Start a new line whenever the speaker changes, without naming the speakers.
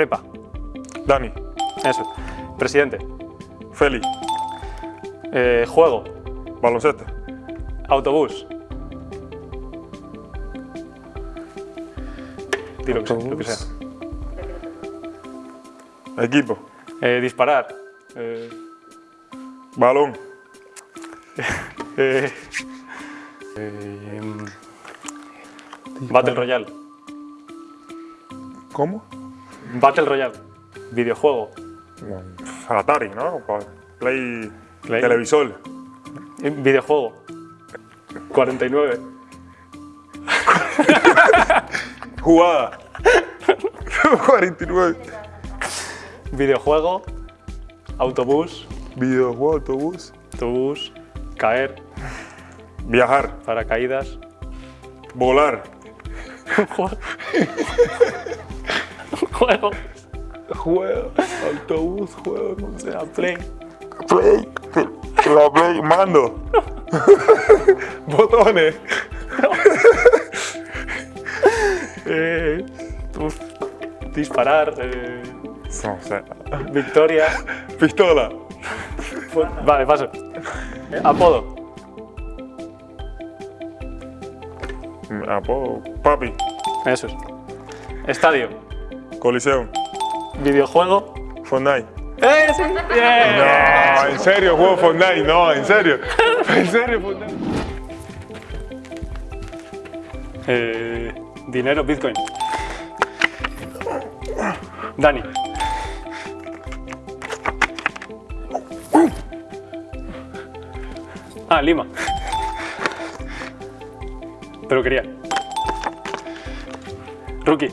prepa.
Dani.
Eso. Presidente.
Feli.
Eh, juego.
Baloncesto.
Autobús. Tiro que sea.
Equipo.
Eh, disparar. Eh.
Balón.
Eh. Eh, em. Battle Royale.
¿Cómo?
Battle Royale, videojuego.
Atari, ¿no? Play,
Play.
televisor.
Videojuego. 49.
Jugada. 49.
Videojuego. Autobús.
Videojuego, autobús.
Autobús. Caer.
Viajar.
Paracaídas.
Volar.
juego. Juego,
autobús, juego,
no sé llama? Play.
Play, la play, mando. Botones.
Eh, disparar. Eh,
no sé.
Victoria.
Pistola.
Vale, paso. Eh, apodo.
Mm, apodo. Papi.
Eso es. Estadio.
Coliseo.
Videojuego.
Fortnite.
¡Eh, sí! Yeah.
No, en serio, juego Fortnite, no, en serio. En serio, Fortnite.
Eh, dinero, Bitcoin. Dani. Ah, Lima. Pero quería. Rookie.